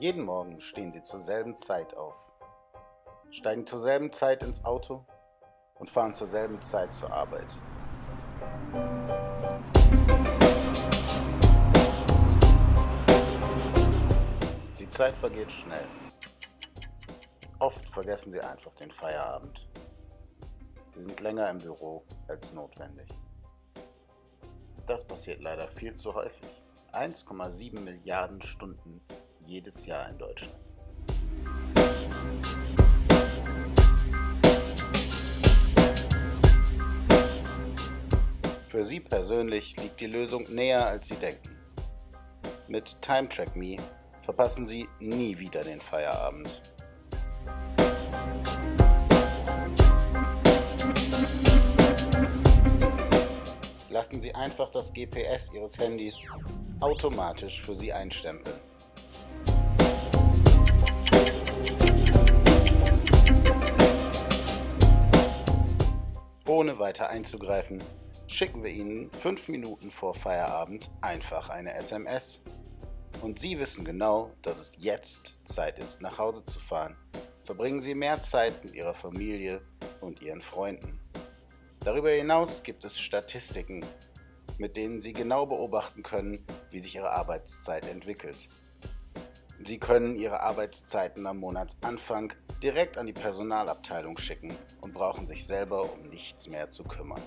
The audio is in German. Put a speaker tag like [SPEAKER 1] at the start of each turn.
[SPEAKER 1] Jeden Morgen stehen sie zur selben Zeit auf, steigen zur selben Zeit ins Auto und fahren zur selben Zeit zur Arbeit. Die Zeit vergeht schnell. Oft vergessen sie einfach den Feierabend. Sie sind länger im Büro als notwendig. Das passiert leider viel zu häufig. 1,7 Milliarden Stunden jedes Jahr in Deutschland. Für Sie persönlich liegt die Lösung näher, als Sie denken. Mit Time Track Me verpassen Sie nie wieder den Feierabend. Lassen Sie einfach das GPS Ihres Handys automatisch für Sie einstempeln. Ohne weiter einzugreifen, schicken wir Ihnen fünf Minuten vor Feierabend einfach eine SMS. Und Sie wissen genau, dass es jetzt Zeit ist, nach Hause zu fahren. Verbringen Sie mehr Zeit mit Ihrer Familie und Ihren Freunden. Darüber hinaus gibt es Statistiken, mit denen Sie genau beobachten können, wie sich Ihre Arbeitszeit entwickelt. Sie können Ihre Arbeitszeiten am Monatsanfang direkt an die Personalabteilung schicken und brauchen sich selber um nichts mehr zu kümmern.